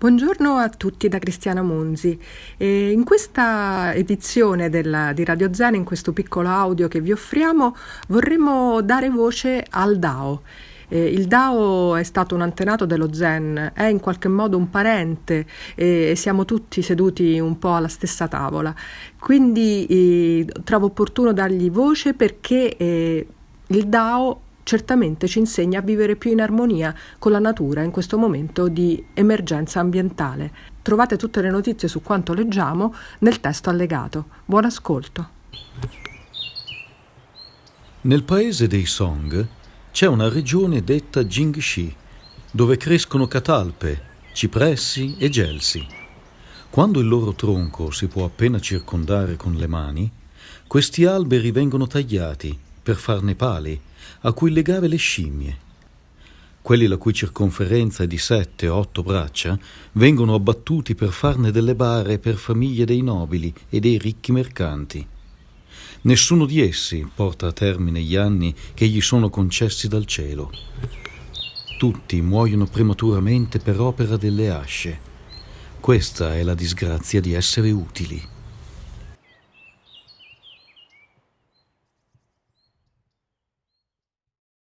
Buongiorno a tutti da Cristiana Monzi. E in questa edizione della, di Radio Zen, in questo piccolo audio che vi offriamo, vorremmo dare voce al Dao. Eh, il Dao è stato un antenato dello Zen, è in qualche modo un parente e siamo tutti seduti un po' alla stessa tavola. Quindi eh, trovo opportuno dargli voce perché eh, il Dao certamente ci insegna a vivere più in armonia con la natura in questo momento di emergenza ambientale. Trovate tutte le notizie su quanto leggiamo nel testo allegato. Buon ascolto. Nel paese dei Song c'è una regione detta Jingxi, dove crescono catalpe, cipressi e gelsi. Quando il loro tronco si può appena circondare con le mani, questi alberi vengono tagliati per farne pali a cui legare le scimmie. Quelli la cui circonferenza è di sette o otto braccia vengono abbattuti per farne delle bare per famiglie dei nobili e dei ricchi mercanti. Nessuno di essi porta a termine gli anni che gli sono concessi dal cielo. Tutti muoiono prematuramente per opera delle asce. Questa è la disgrazia di essere utili.